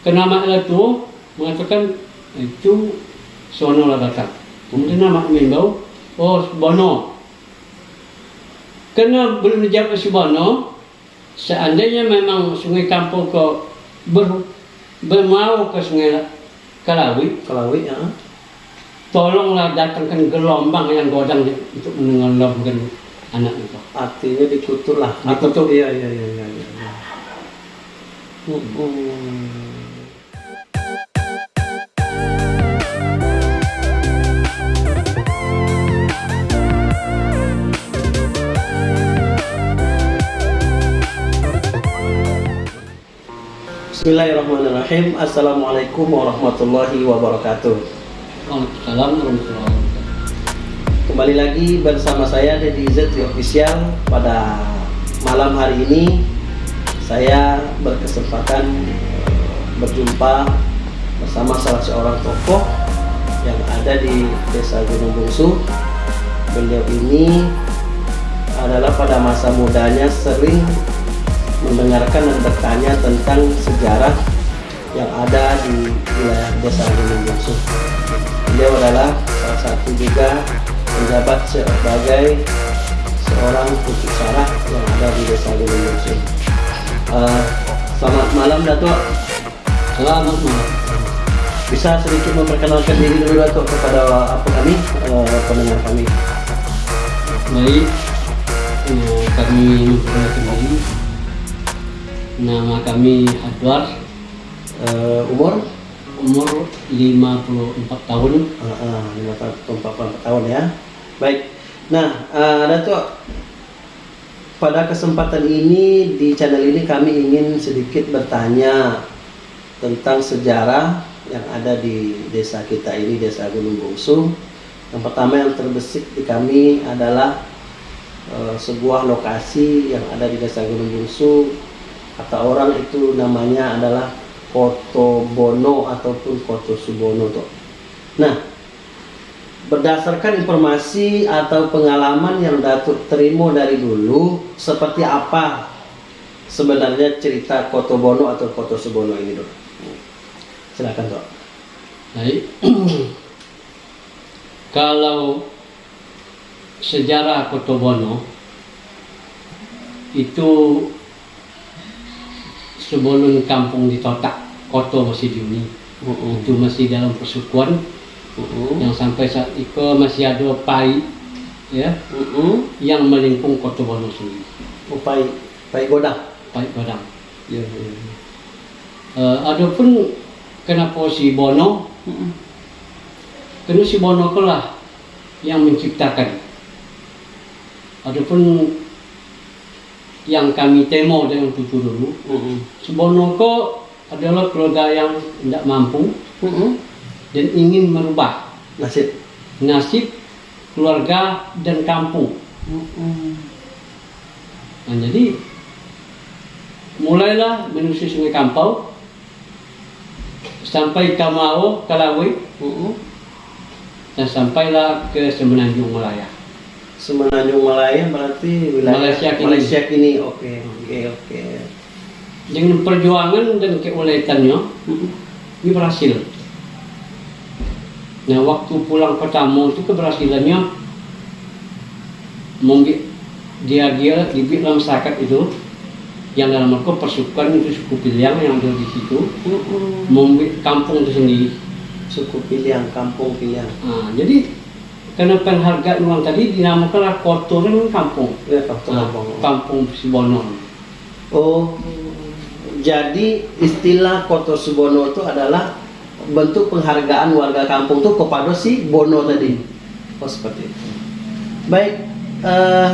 kenama itu mengatakan itu sono lah datang. Kemudian nama membau, oh Bono. Karena belum dijawab si Bono, seandainya memang sungai Kampung kok ber, bermau ke sungai Kalawi, Kelawi ya. tolonglah datangkan gelombang yang godang untuk menenggelamkan anak itu. Artinya dikutur lah. Dikutur. Iya iya iya iya. iya. Hmm. Bismillahirrahmanirrahim. Assalamualaikum warahmatullahi wabarakatuh. Waalaikumsalam warahmatullahi wabarakatuh. Kembali lagi bersama saya Deddy Z The Official pada malam hari ini saya berkesempatan berjumpa bersama salah seorang tokoh yang ada di Desa Gunung Bungsu. Beliau ini adalah pada masa mudanya sering mendengarkan dan bertanya tentang sejarah yang ada di wilayah Desa Gunung Bungsu. Beliau adalah salah satu juga menjabat sebagai seorang pucuk sarah yang ada di Desa Gunung Bungsu. Eh, selamat malam Datuk. Selamat malam. Bisa sedikit memperkenalkan diri dulu Datuk kepada apa kami eh, pendengar kami. Baik, eh, kami memperkenalkan diri. Nama kami Adwar, Eh, umur umur 54 tahun. Eh, eh, lima tahun, ya. Baik. Nah, eh, Datuk pada kesempatan ini di channel ini kami ingin sedikit bertanya tentang sejarah yang ada di desa kita ini, Desa Gunung Bungsu. Yang pertama yang terbesit di kami adalah eh, sebuah lokasi yang ada di Desa Gunung Bungsu. Kata orang itu namanya adalah Koto Bono ataupun Koto Subono tuh. Nah, berdasarkan informasi atau pengalaman yang Datuk terima dari dulu, seperti apa sebenarnya cerita Koto Bono atau Koto Subono ini, Dok? Silakan, Dok. Baik. Kalau sejarah Kotobono itu sebelum kampung ditotak Koto masih diuni itu masih dalam persukuan. Yang sampai saat itu masih ada pai ya yang melingkung Kotobono sendiri. Upai, Upai Godang. pai padang Ya, ya. Eh, adapun kenapa si Bono? Karena si Bono ke lah yang menciptakan. Adapun yang kami temo dengan cucu dulu, si Bono ke adalah keluarga yang tidak mampu dan ingin merubah Nasib. nasib keluarga dan kampung. Nah, jadi mulailah menyusuri sungai Kampau sampai Kamau, Kalawi, dan sampailah ke Semenanjung Malaya. Semenanjung Malaya berarti wilayah Malaysia kini. Malaysia kini. Oke, oke, oke. Dengan perjuangan dan keuletannya, ini berhasil. Nah, waktu pulang pertama itu keberhasilannya membi dia dia di dalam masyarakat itu yang dalam mereka persukan itu suku Piliang yang ada di situ membi kampung itu sendiri. Suku Piliang, Kampung Piliang. Nah, jadi karena penghargaan uang tadi dinamakanlah kotor kan kampung. Ya, Kampung Nah, Kampung. Sibono. Oh, jadi istilah Koto Subono itu adalah bentuk penghargaan warga kampung tuh kepada si Bono tadi. Oh seperti itu. Baik, eh,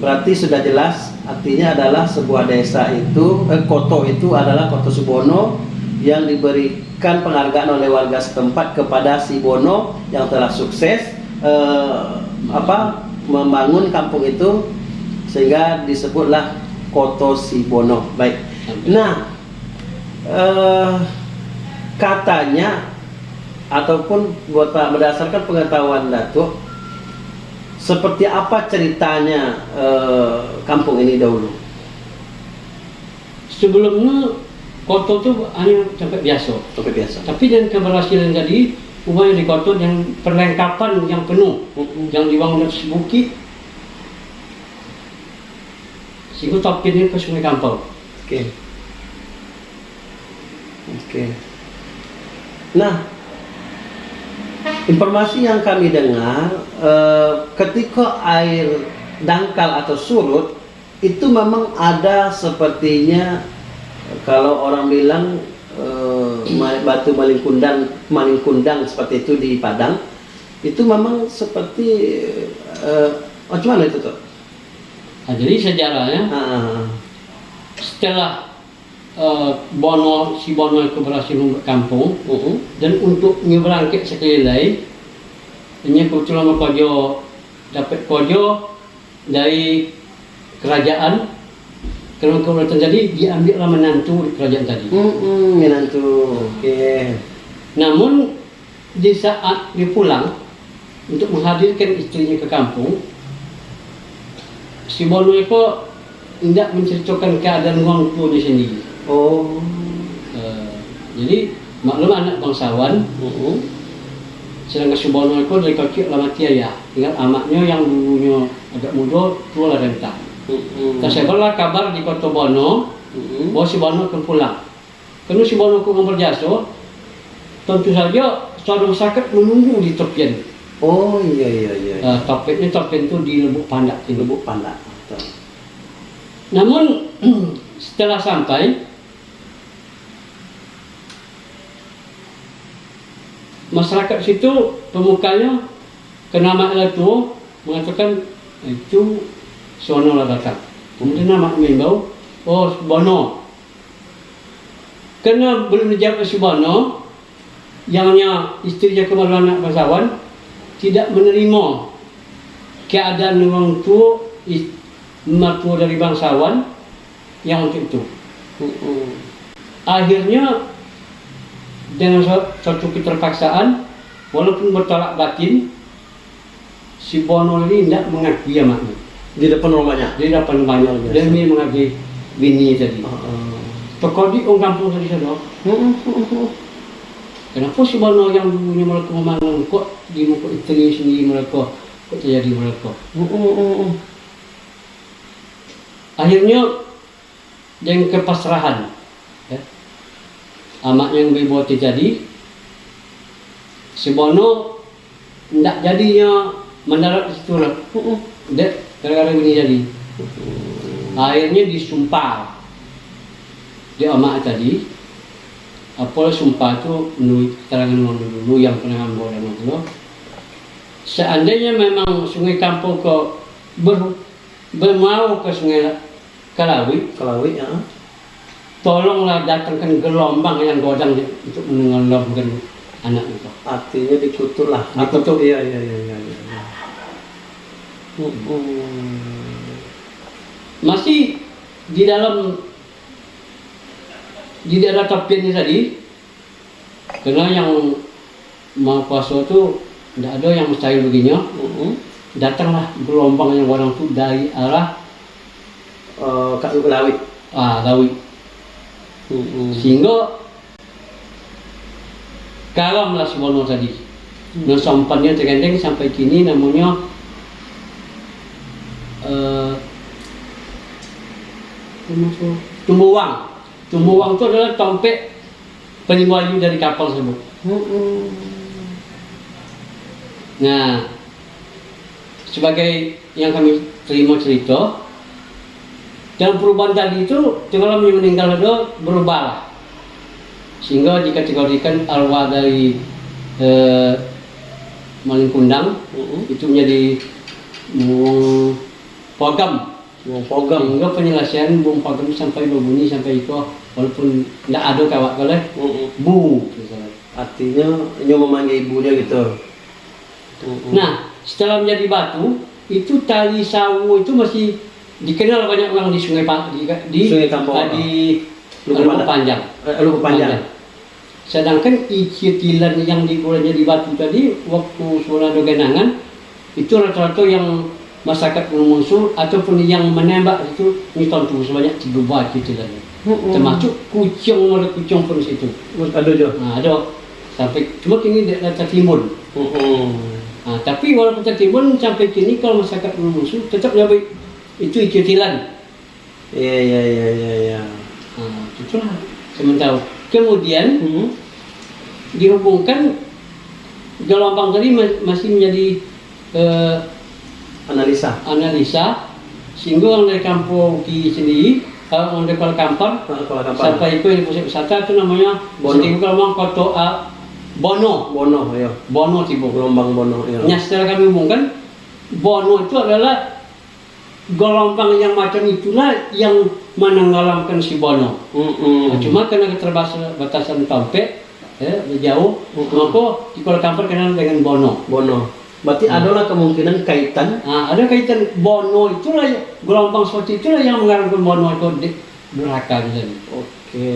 berarti sudah jelas artinya adalah sebuah desa itu, eh, Koto itu adalah Koto Subono yang diberikan penghargaan oleh warga setempat kepada si Bono yang telah sukses eh, apa membangun kampung itu sehingga disebutlah Koto Sibono. Baik. Nah, eh, katanya ataupun buat berdasarkan pengetahuan Datuk, seperti apa ceritanya eh, kampung ini dahulu? Sebelumnya kotor tuh hanya sampai biasa. Sampai biasa. Tapi dengan keberhasilan tadi, upaya di kotor yang perlengkapan yang penuh, yang dibangun atas bukit, sehingga topinnya ke Sungai Kampau. Oke. Oke. Nah, informasi yang kami dengar, eh, ketika air dangkal atau surut, itu memang ada sepertinya kalau orang bilang ma- batu maling kundang, maling kundang seperti itu di Padang, itu memang seperti eh, macam mana itu tuh? Nah, jadi sejarahnya Ah, setelah eh, Bono si Bono itu berhasil membuat kampung uh-uh. dan untuk menyeberang ke sekeliling, ini kebetulan kojo dapat kojo dari kerajaan kerana keberatan tadi diambillah menantu di kerajaan tadi. Mm-mm, menantu. Oke. Namun di saat dia pulang untuk menghadirkan istrinya ke kampung, si Bono itu tidak menceritakan keadaan orang tuanya sendiri. Oh. Eh, jadi maklum anak bangsawan, Uh-uh. sedangkan si Bono itu dari kecil lah mati ayah. Tinggal amaknya yang dulunya agak muda, tua lah renta. Mm-mm. Tersebarlah kabar di kota Bono Mm-mm. bahwa si Bono akan pulang. Karena si Bono akan berjasa, tentu saja saudara masyarakat menunggu di tepian. Oh iya iya iya. Uh, topiknya topik itu di Lubuk Pandak ini. Lubuk Pandak. Betul. Namun setelah sampai masyarakat situ pemukanya kenama itu mengatakan itu sono lah datang. Kemudian nama mengimbau, oh Bono. Karena belum dijawab si Bono, yangnya istrinya kemaluan anak bangsawan tidak menerima keadaan orang tua mertua dari bangsawan yang untuk itu. Akhirnya dengan suatu keterpaksaan, walaupun bertolak batin, si Bono ini tidak mengakui amaknya. Di depan rumahnya. Dia dapat banyak Biasa. demi mengakui bini tadi. Uh-uh. Tokoh di orang kampung tadi sana, Mm-mm. kenapa si Bono yang dulunya mereka memandang kok di muka istri sendiri mereka kok terjadi mereka? Mm-mm. Akhirnya dengan kepasrahan, ya, amak yang dibuat terjadi, si Bono tidak jadinya mendarat di situ lah. Mm-mm. Dek, gara-gara ini jadi. Akhirnya disumpah di amak tadi. Apa sumpah itu menurut keterangan orang dulu yang pernah ambil itu. Seandainya memang sungai kampung ke ber, bermau ke sungai Kalawi, Kelawi ya. tolonglah datangkan gelombang yang godang untuk menenggelamkan anak itu. Artinya dikutuk lah. Dikutuk. Iya iya iya iya. Masih di dalam di daerah Tapian ini tadi karena yang mau kuasa itu tidak ada yang mustahil begini datanglah gelombang yang orang itu dari arah Eh, Kak Kelawi. ah, Lawi sehingga kalamlah Bono tadi. Nah sampannya tergandeng sampai kini namanya eh tumbuwang tumbuwang itu adalah tompek penyembayu dari kapal tersebut. Nah, sebagai yang kami terima cerita, dalam perubahan tadi itu, kalau meninggal itu berubahlah. Sehingga dikategorikan arwah dari eh, maling kundang Mm-mm. itu menjadi mm, pogam. Wong pogam. Sehingga penyelesaian bung pogam sampai berbunyi sampai itu walaupun tidak ada kawat kaleh Mm-mm. bu. Artinya ini memanggil ibunya gitu. Mm-mm. Nah, setelah menjadi batu, itu tali sawu itu masih dikenal banyak orang di Sungai di, di Sungai Kampung. ah, di Lubuk Lubuk Panjang. Panjang. Eh, Lubuk Panjang. Sedangkan ikitilan yang digoreng jadi batu tadi waktu Suwanado genangan itu rata-rata yang masyarakat mengusur ataupun yang menembak itu ini tentu sebanyak tiga buah ikitilan. hmm. termasuk kucing ada kucing pun situ ada juga nah, ada sampai cuma kini tidak tertimbun hmm. nah, tapi walaupun tertimbun sampai kini kalau masyarakat musuh tetap jadi itu ikutilan iya iya iya iya ya. nah, itulah sementara kemudian hmm. dihubungkan gelombang tadi masih menjadi uh, analisa. Analisa. Sehingga orang dari kampung di sendiri kalau orang dari Kuala Kampar sampai itu di pusat wisata itu namanya Bono. Gelombang koto uh, Bono. Bono ya Bono tiba gelombang Bono. Ya setelah kami hubungkan Bono itu adalah gelombang yang macam itulah yang menenggelamkan si Bono. Mm -hmm. nah, cuma karena keterbatasan Tompek ya, jauh mm -hmm. maka di Kuala Kampar kenal dengan Bono. Bono Berarti hmm. adalah kemungkinan kaitan. Nah, ada kaitan Bono itulah gelombang seperti itulah yang mengarahkan Bono itu di neraka gitu. Oke,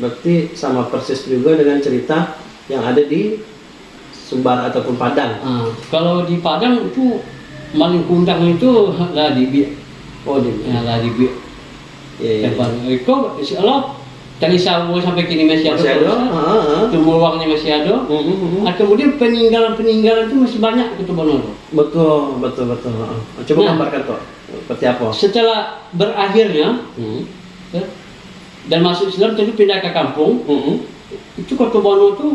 berarti sama persis juga dengan cerita yang ada di Sumbar ataupun Padang. Nah, kalau di Padang itu maling kundang itu lah di Oh di ya, lah di Ya, ya, ya. Itu insya Allah dari sabu sampai kini masih ada, masih ada. tumbuh uangnya masih ada. Uh, uh, uh. Nah, kemudian peninggalan-peninggalan itu masih banyak itu Bono. Betul, betul, betul. Coba nah, gambarkan tuh seperti apa? Setelah berakhirnya uh. ya, dan masuk Islam tentu pindah ke kampung. Uh, uh. Itu kota Bono itu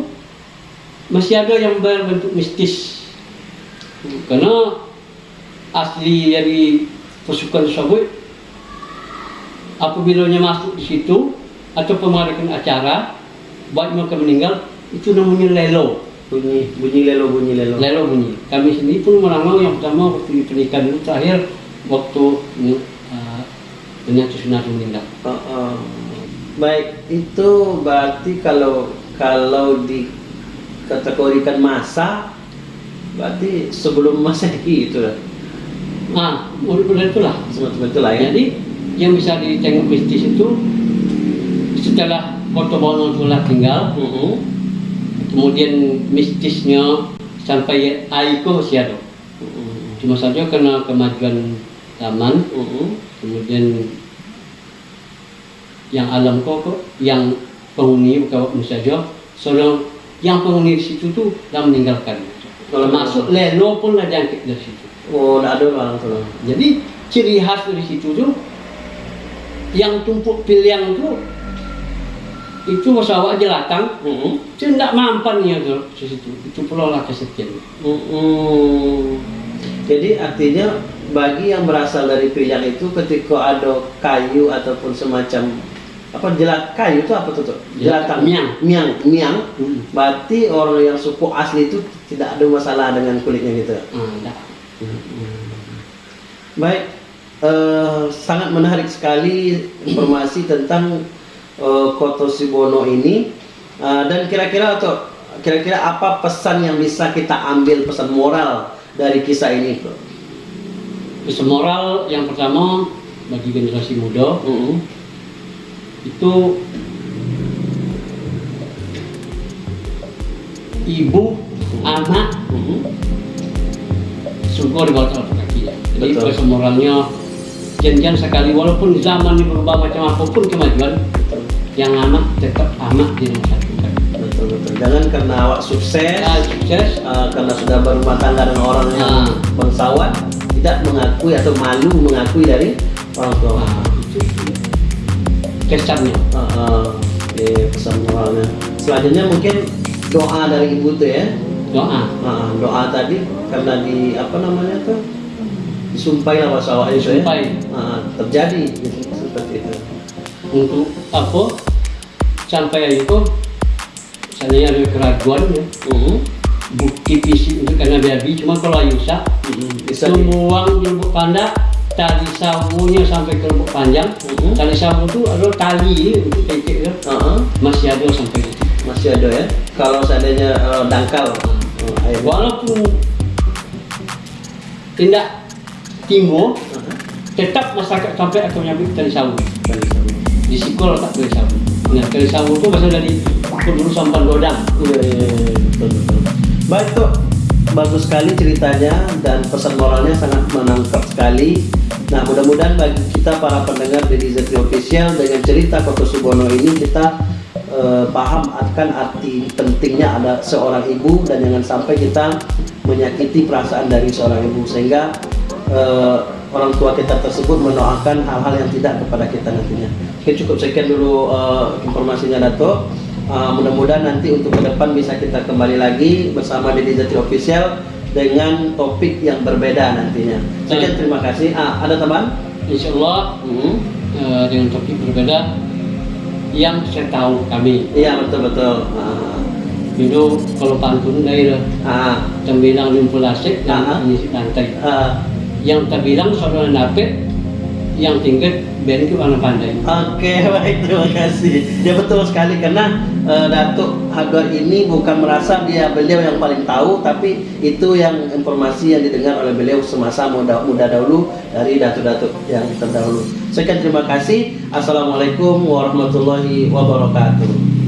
masih ada yang berbentuk mistis. Uh. Karena asli dari pasukan Sabui apabila masuk di situ atau pemadakan acara buat mereka meninggal itu namanya lelo. Bunyi bunyi lelo bunyi lelo. Lelo bunyi. Kami sendiri pun merangau yang pertama waktu pernikahan itu terakhir waktu uh, ternyata sunat meninggal. Uh, uh. baik itu berarti kalau kalau dikategorikan masa berarti sebelum masehi itu lah. Ah udah itulah. Semacam itulah ya. Jadi yang bisa ditengok mistis itu setelah Bono telah tinggal, uh -huh. kemudian mistisnya sampai Aiko masih ada. Uh -huh. Cuma saja karena kemajuan zaman, uh -huh. kemudian yang alam kok, yang penghuni bukan saja, soalnya yang penghuni di situ tuh dah meninggalkan. Kalau masuk Leno pun ada yang dari situ. Oh, ada orang tuh. Jadi ciri khas dari situ tuh yang tumpuk pilihan tuh itu pesawat jelatang mm -hmm. itu tidak mampan ya tuh situ. Itu pulau lah kesekian mm -hmm. jadi artinya bagi yang berasal dari pilihan itu ketika ada kayu ataupun semacam apa jelat kayu itu apa tuh jelatang. miang. Miang miang. Mm. berarti orang yang suku asli itu tidak ada masalah dengan kulitnya gitu? Mm, -hmm. baik uh, sangat menarik sekali informasi tentang uh, Koto Sibono ini. Uh, dan kira-kira atau kira-kira apa pesan yang bisa kita ambil pesan moral dari kisah ini pesan moral yang pertama bagi generasi muda uh -huh. itu ibu anak uh -huh. sungguh di bawah telapak kaki jadi pesan moralnya janjian sekali walaupun zaman ini berubah macam apa pun kemajuan yang anak tetap anak di nomor satu betul betul. Jangan karena awak sukses ya, sukses. uh, karena sudah berumah tangga dengan orang yang nah. bangsawan tidak mengakui atau malu mengakui dari orang tua. Nah, kesannya. Uh, uh, di pesan moralnya. Selanjutnya mungkin doa dari ibu tuh ya. Doa. Uh, doa tadi karena di apa namanya tuh? Disumpahi lah bahasa itu ya. Nah, terjadi seperti itu untuk apa sampai itu saya ada keraguan ya uh -huh. bukti fisik untuk karena babi cuma kalau Ayusa uh -huh. semua lubuk panda tali sabunya sampai ke lubuk panjang uh -huh. tali sabu itu ada tali untuk titik ya uh -huh. masih ada sampai itu masih ada ya kalau seandainya uh, dangkal uh, walaupun tidak timur uh -huh. tetap masyarakat sampai atau nyampe dari sawu sikol tak dari sawu nah dari sawu itu berasal dari penduduk sampan godang. Iya iya iya betul betul baik tuh bagus sekali ceritanya dan pesan moralnya sangat menangkap sekali. Nah, mudah-mudahan bagi kita para pendengar di Zetri Official dengan cerita Koko Subono ini kita eh, paham akan arti pentingnya ada seorang ibu dan jangan sampai kita menyakiti perasaan dari seorang ibu. Sehingga eh, orang tua kita tersebut mendoakan hal-hal yang tidak kepada kita nantinya. Oke, cukup sekian dulu eh, informasinya Dato. Uh, mudah-mudahan nanti untuk ke depan bisa kita kembali lagi bersama Deddy Zati Official dengan topik yang berbeda nantinya. Sekian terima kasih. Ah, ada teman? Insya Allah Hmm. eh, dengan topik berbeda yang saya tahu kami Iya betul betul. Ah, itu kalau pantun daerah ah, tembilang lumpur lasik Ah. dan mengisi lantai ah. Yang terbilang saudara nape yang tingkat beri ke warna pandai Oke baik terima kasih. Ya betul sekali karena eh, Datuk Hagar ini bukan merasa dia beliau yang paling tahu, tapi itu yang informasi yang didengar oleh beliau semasa muda muda dahulu dari datuk-datuk yang terdahulu. Sekian terima kasih. Assalamualaikum warahmatullahi wabarakatuh.